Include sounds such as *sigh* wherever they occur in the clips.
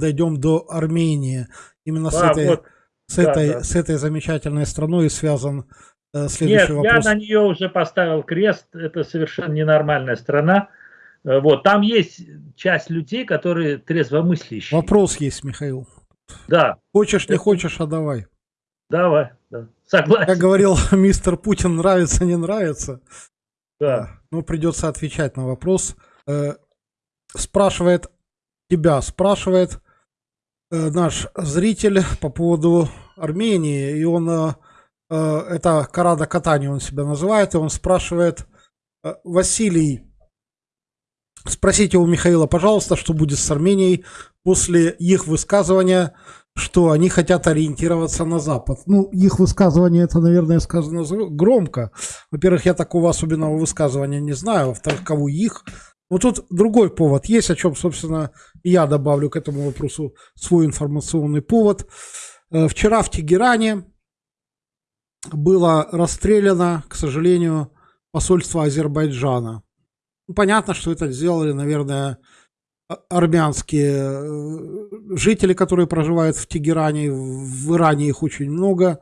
дойдем до Армении. Именно с а, этой, вот. с, да, этой, да. с этой замечательной страной связан э, следующий Нет, вопрос. я на нее уже поставил крест. Это совершенно ненормальная страна. Э, вот, там есть часть людей, которые трезвомыслящие. Вопрос есть, Михаил. Да. Хочешь, не хочешь, а давай. Давай, да. Согласен. Как говорил *laughs* мистер Путин, нравится, не нравится. Да. Ну, придется отвечать на вопрос. Э, спрашивает тебя, спрашивает наш зритель по поводу Армении, и он, э, это Карада Катани он себя называет, и он спрашивает, Василий, спросите у Михаила, пожалуйста, что будет с Арменией после их высказывания что они хотят ориентироваться на Запад. Ну, их высказывание, это, наверное, сказано громко. Во-первых, я такого особенного высказывания не знаю. Во-вторых, кого их. Но тут другой повод есть, о чем, собственно, я добавлю к этому вопросу свой информационный повод. Э, вчера в Тегеране было расстреляно, к сожалению, посольство Азербайджана. Ну, понятно, что это сделали, наверное, а, армянские э, жители, которые проживают в Тегеране. В Иране их очень много.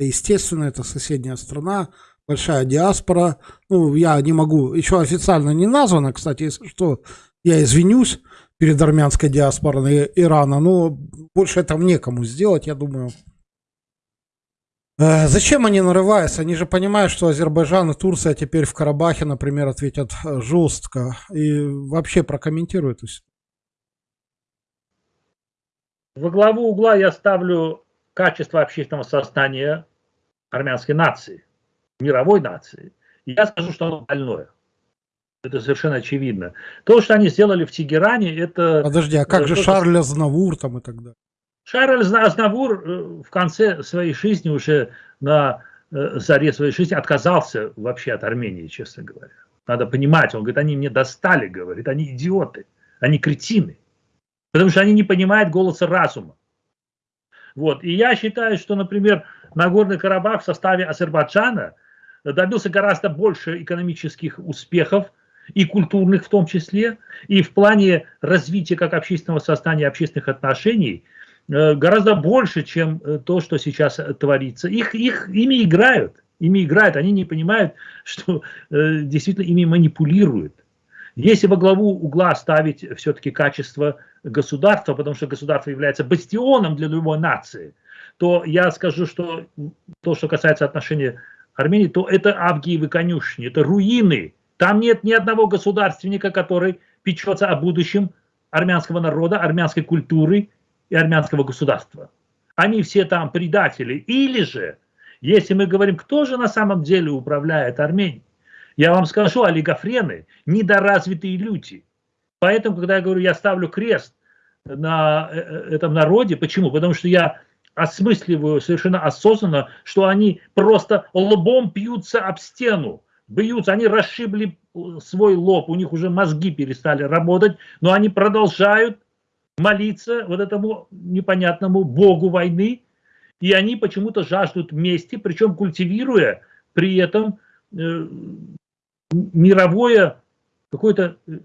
Естественно, это соседняя страна, большая диаспора. Ну, я не могу, еще официально не названо, кстати, если что, я извинюсь перед армянской диаспорой Ирана, но больше там некому сделать, я думаю. Э, зачем они нарываются? Они же понимают, что Азербайджан и Турция теперь в Карабахе, например, ответят э, жестко. И вообще прокомментируют. Во главу угла я ставлю качество общественного сознания армянской нации, мировой нации. Я скажу, что оно больное. Это совершенно очевидно. То, что они сделали в Тегеране, это... Подожди, а как же Шарль Азнавур там и так далее? Шарль Азнавур э, в конце своей жизни, уже на э, заре своей жизни, отказался вообще от Армении, честно говоря. Надо понимать, он говорит, они мне достали, говорит, они идиоты, они кретины. Потому что они не понимают голоса разума. Вот. И я считаю, что, например, Нагорный Карабах в составе Азербайджана добился гораздо больше экономических успехов, и культурных в том числе, и в плане развития как общественного сознания, общественных отношений, э, гораздо больше, чем э, то, что сейчас творится. Их, их, ими играют, ими играют, они не понимают, *laughs* что э, действительно ими манипулируют. Если во главу угла ставить все-таки качество государства, потому что государство является бастионом для любой нации, то я скажу, что то, что касается отношений Армении, то это Авгиевы конюшни, это руины. Там нет ни одного государственника, который печется о будущем армянского народа, армянской культуры и армянского государства. Они все там предатели. Или же, если мы говорим, кто же на самом деле управляет Арменией, я вам скажу, олигофрены – недоразвитые люди. Поэтому, когда я говорю, я ставлю крест на э, э, этом народе, почему? Потому что я осмысливаю совершенно осознанно, что они просто лбом пьются об стену, бьются, они расшибли свой лоб, у них уже мозги перестали работать, но они продолжают молиться вот этому непонятному богу войны, и они почему-то жаждут мести, причем культивируя при этом э, мировое, какую-то э,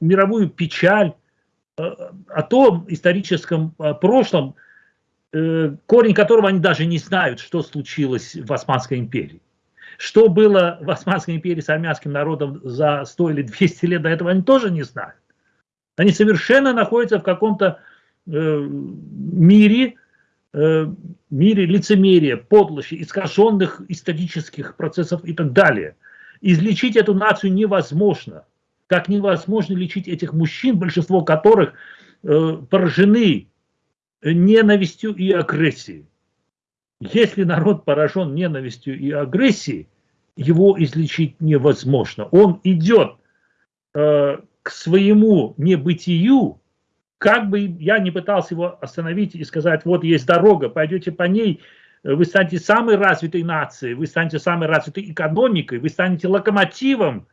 мировую печаль э, о том историческом э, прошлом, корень которого они даже не знают, что случилось в Османской империи. Что было в Османской империи с армянским народом за 100 или 200 лет до этого, они тоже не знают. Они совершенно находятся в каком-то мире, мире лицемерия, подлости, искаженных исторических процессов и так далее – Излечить эту нацию невозможно. Как невозможно лечить этих мужчин, большинство которых э, поражены ненавистью и агрессией. Если народ поражен ненавистью и агрессией, его излечить невозможно. Он идет э, к своему небытию, как бы я не пытался его остановить и сказать, вот есть дорога, пойдете по ней, вы станете самой развитой нацией, вы станете самой развитой экономикой, вы станете локомотивом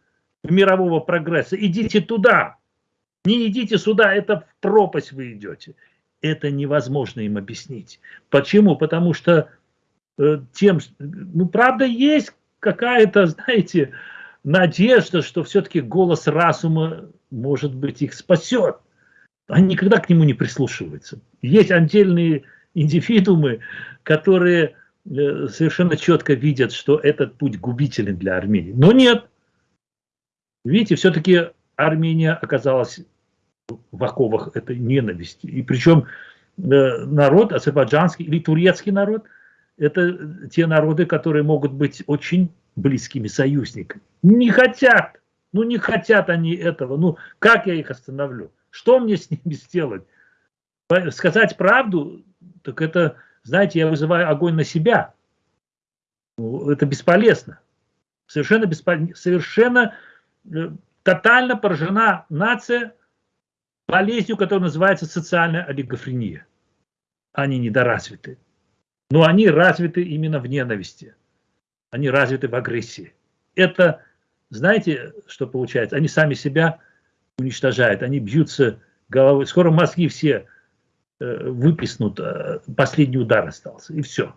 мирового прогресса. Идите туда. Не идите сюда, это в пропасть вы идете. Это невозможно им объяснить. Почему? Потому что э, тем, ну правда есть какая-то, знаете, надежда, что все-таки голос разума, может быть, их спасет. они никогда к нему не прислушиваются. Есть отдельные индивидуумы, которые э, совершенно четко видят, что этот путь губителен для Армении. Но нет. Видите, все-таки Армения оказалась в оковах этой ненависти. И причем э, народ, азербайджанский или турецкий народ, это те народы, которые могут быть очень близкими союзниками. Не хотят, ну не хотят они этого. Ну как я их остановлю? Что мне с ними сделать? Сказать правду, так это, знаете, я вызываю огонь на себя. Ну, это бесполезно. Совершенно бесполезно. Совершенно э, тотально поражена нация болезнью, которая называется социальная олигофрения. Они недоразвиты. Но они развиты именно в ненависти. Они развиты в агрессии. Это, знаете, что получается? Они сами себя уничтожают, они бьются головой. Скоро мозги все э, выплеснут, э, последний удар остался, и все.